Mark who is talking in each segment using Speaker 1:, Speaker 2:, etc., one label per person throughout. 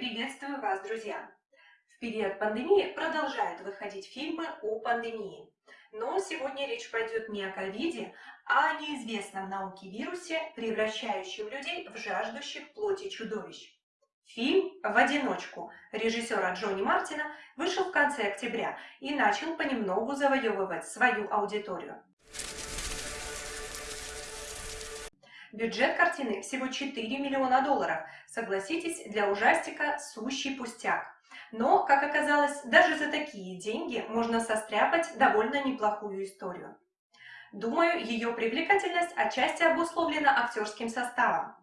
Speaker 1: Приветствую вас, друзья! В период пандемии продолжают выходить фильмы о пандемии. Но сегодня речь пойдет не о ковиде, а о неизвестном науке вирусе, превращающем людей в жаждущих плоти чудовищ. Фильм «В одиночку» режиссера Джонни Мартина вышел в конце октября и начал понемногу завоевывать свою аудиторию. Бюджет картины всего 4 миллиона долларов. Согласитесь, для ужастика сущий пустяк. Но, как оказалось, даже за такие деньги можно состряпать довольно неплохую историю. Думаю, ее привлекательность отчасти обусловлена актерским составом.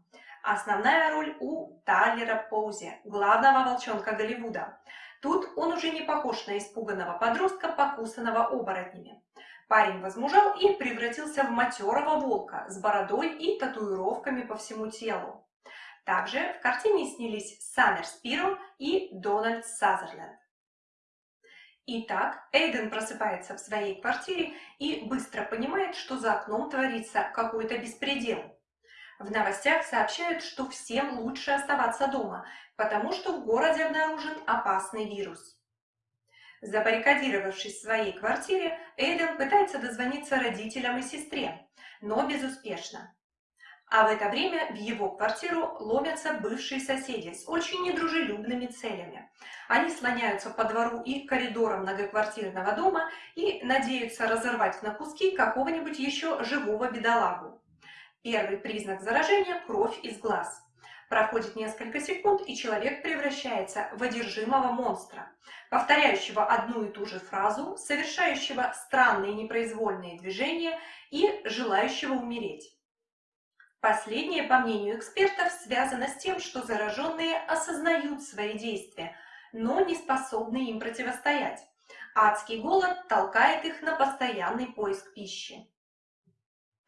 Speaker 1: Основная роль у Тайлера Поузи, главного волчонка Голливуда. Тут он уже не похож на испуганного подростка, покусанного оборотнями. Парень возмужал и превратился в матерого волка с бородой и татуировками по всему телу. Также в картине снялись Саммер Спиро и Дональд Сазерленд. Итак, Эйден просыпается в своей квартире и быстро понимает, что за окном творится какой-то беспредел. В новостях сообщают, что всем лучше оставаться дома, потому что в городе обнаружен опасный вирус. Забаррикадировавшись в своей квартире, Эйден пытается дозвониться родителям и сестре, но безуспешно. А в это время в его квартиру ломятся бывшие соседи с очень недружелюбными целями. Они слоняются по двору и коридорам многоквартирного дома и надеются разорвать на куски какого-нибудь еще живого бедолагу. Первый признак заражения – кровь из глаз. Проходит несколько секунд, и человек превращается в одержимого монстра, повторяющего одну и ту же фразу, совершающего странные непроизвольные движения и желающего умереть. Последнее, по мнению экспертов, связано с тем, что зараженные осознают свои действия, но не способны им противостоять. Адский голод толкает их на постоянный поиск пищи.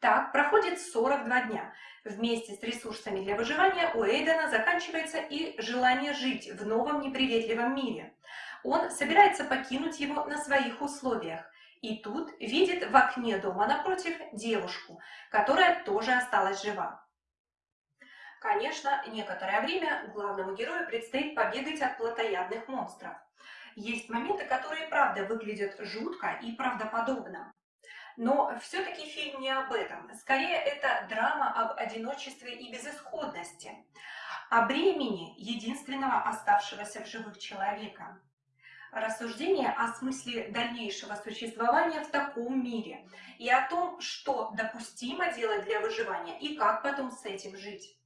Speaker 1: Так проходит 42 дня. Вместе с ресурсами для выживания у Эйдена заканчивается и желание жить в новом неприветливом мире. Он собирается покинуть его на своих условиях. И тут видит в окне дома напротив девушку, которая тоже осталась жива. Конечно, некоторое время главному герою предстоит побегать от плотоядных монстров. Есть моменты, которые правда выглядят жутко и правдоподобно. Но все-таки фильм не об этом. Скорее, это драма об одиночестве и безысходности, о бремени единственного оставшегося в живых человека. Рассуждение о смысле дальнейшего существования в таком мире и о том, что допустимо делать для выживания и как потом с этим жить.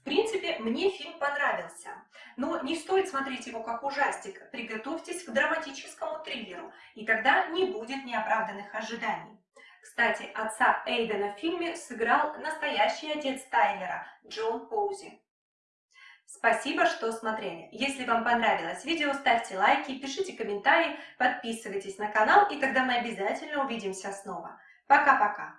Speaker 1: В принципе, мне фильм понравился, но не стоит смотреть его как ужастик. Приготовьтесь к драматическому триллеру, и тогда не будет неоправданных ожиданий. Кстати, отца Эйдена в фильме сыграл настоящий отец Тайлера, Джон Поузи. Спасибо, что смотрели. Если вам понравилось видео, ставьте лайки, пишите комментарии, подписывайтесь на канал, и тогда мы обязательно увидимся снова. Пока-пока!